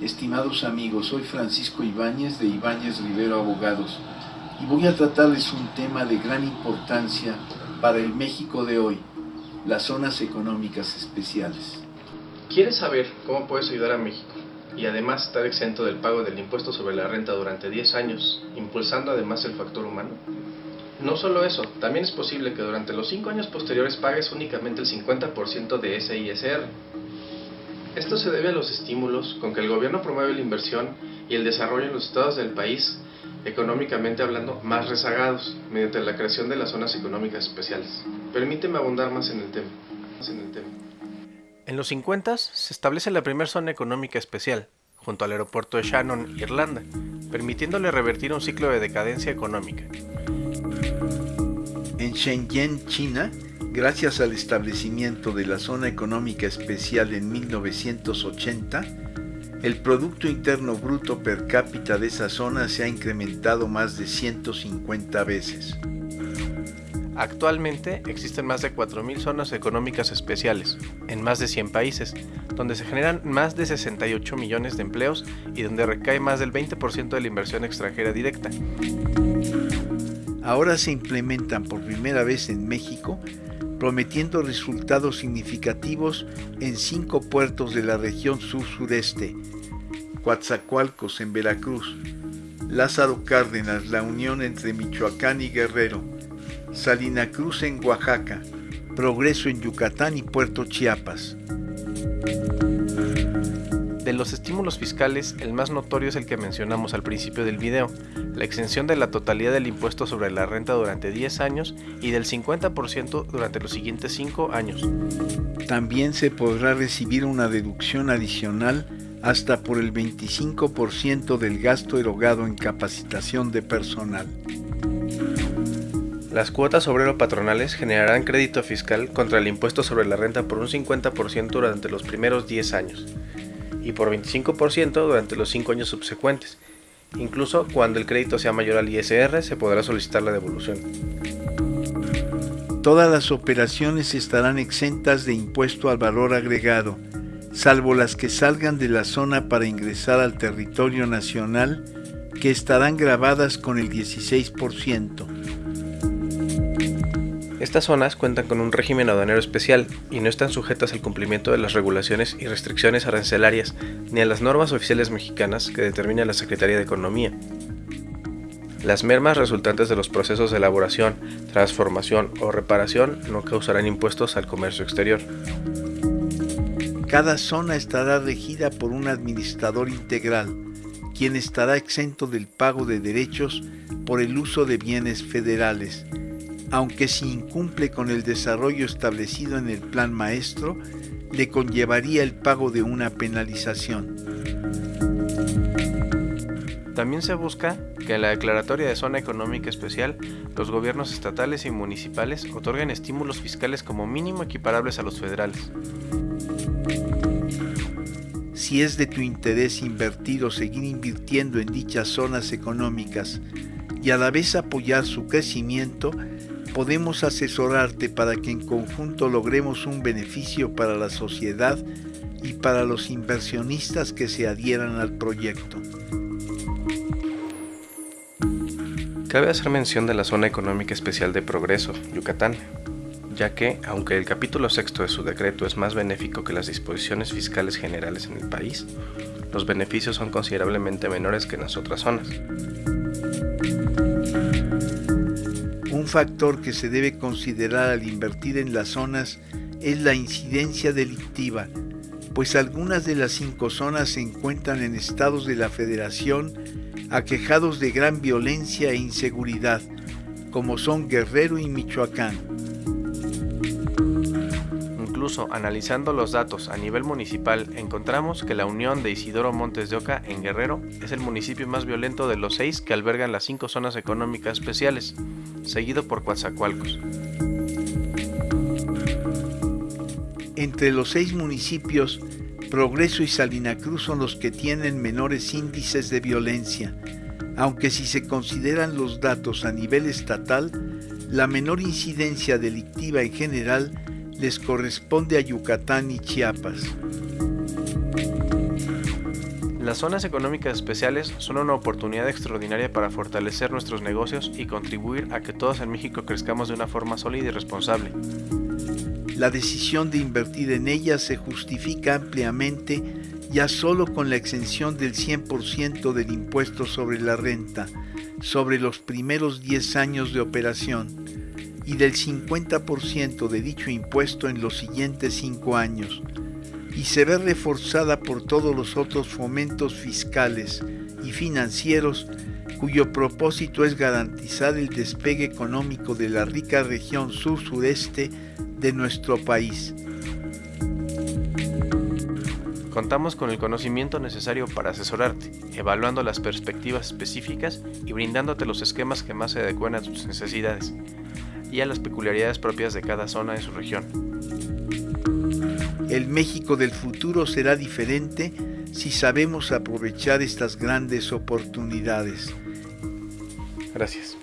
Estimados amigos, soy Francisco Ibáñez de Ibáñez Rivero Abogados y voy a tratarles un tema de gran importancia para el México de hoy, las zonas económicas especiales. ¿Quieres saber cómo puedes ayudar a México y además estar exento del pago del impuesto sobre la renta durante 10 años, impulsando además el factor humano? No solo eso, también es posible que durante los 5 años posteriores pagues únicamente el 50% de ese. Esto se debe a los estímulos con que el gobierno promueve la inversión y el desarrollo en los estados del país, económicamente hablando, más rezagados, mediante la creación de las zonas económicas especiales. Permíteme abundar más en el tema. En, el tema. en los 50 se establece la primera zona económica especial, junto al aeropuerto de Shannon, Irlanda, permitiéndole revertir un ciclo de decadencia económica. En Shenzhen, China, gracias al establecimiento de la Zona Económica Especial en 1980, el Producto Interno Bruto per cápita de esa zona se ha incrementado más de 150 veces. Actualmente existen más de 4.000 zonas económicas especiales, en más de 100 países, donde se generan más de 68 millones de empleos y donde recae más del 20% de la inversión extranjera directa. Ahora se implementan por primera vez en México, prometiendo resultados significativos en cinco puertos de la región sur-sureste, Coatzacoalcos en Veracruz, Lázaro Cárdenas, la unión entre Michoacán y Guerrero, Salina Cruz en Oaxaca, Progreso en Yucatán y Puerto Chiapas. De los estímulos fiscales, el más notorio es el que mencionamos al principio del video, la exención de la totalidad del impuesto sobre la renta durante 10 años y del 50% durante los siguientes 5 años. También se podrá recibir una deducción adicional hasta por el 25% del gasto erogado en capacitación de personal. Las cuotas obrero-patronales generarán crédito fiscal contra el impuesto sobre la renta por un 50% durante los primeros 10 años y por 25% durante los 5 años subsecuentes. Incluso cuando el crédito sea mayor al ISR se podrá solicitar la devolución. Todas las operaciones estarán exentas de impuesto al valor agregado, salvo las que salgan de la zona para ingresar al territorio nacional, que estarán grabadas con el 16%. Estas zonas cuentan con un régimen aduanero especial y no están sujetas al cumplimiento de las regulaciones y restricciones arancelarias ni a las normas oficiales mexicanas que determina la Secretaría de Economía. Las mermas resultantes de los procesos de elaboración, transformación o reparación no causarán impuestos al comercio exterior. Cada zona estará regida por un administrador integral, quien estará exento del pago de derechos por el uso de bienes federales, aunque si incumple con el desarrollo establecido en el plan maestro, le conllevaría el pago de una penalización. También se busca que en la declaratoria de zona económica especial los gobiernos estatales y municipales otorguen estímulos fiscales como mínimo equiparables a los federales. Si es de tu interés invertir o seguir invirtiendo en dichas zonas económicas y a la vez apoyar su crecimiento, podemos asesorarte para que en conjunto logremos un beneficio para la sociedad y para los inversionistas que se adhieran al proyecto. Cabe hacer mención de la Zona Económica Especial de Progreso, Yucatán, ya que, aunque el capítulo sexto de su decreto es más benéfico que las disposiciones fiscales generales en el país, los beneficios son considerablemente menores que en las otras zonas. Factor que se debe considerar al invertir en las zonas es la incidencia delictiva, pues algunas de las cinco zonas se encuentran en estados de la federación aquejados de gran violencia e inseguridad, como son Guerrero y Michoacán. Analizando los datos a nivel municipal, encontramos que la unión de Isidoro Montes de Oca en Guerrero es el municipio más violento de los seis que albergan las cinco zonas económicas especiales, seguido por Coatzacoalcos. Entre los seis municipios, Progreso y Salina Cruz son los que tienen menores índices de violencia, aunque si se consideran los datos a nivel estatal, la menor incidencia delictiva en general les corresponde a Yucatán y Chiapas. Las zonas económicas especiales son una oportunidad extraordinaria para fortalecer nuestros negocios y contribuir a que todos en México crezcamos de una forma sólida y responsable. La decisión de invertir en ellas se justifica ampliamente ya solo con la exención del 100% del impuesto sobre la renta sobre los primeros 10 años de operación y del 50% de dicho impuesto en los siguientes 5 años, y se ve reforzada por todos los otros fomentos fiscales y financieros cuyo propósito es garantizar el despegue económico de la rica región sur-sureste de nuestro país. Contamos con el conocimiento necesario para asesorarte, evaluando las perspectivas específicas y brindándote los esquemas que más se adecuen a tus necesidades y a las peculiaridades propias de cada zona de su región. El México del futuro será diferente si sabemos aprovechar estas grandes oportunidades. Gracias.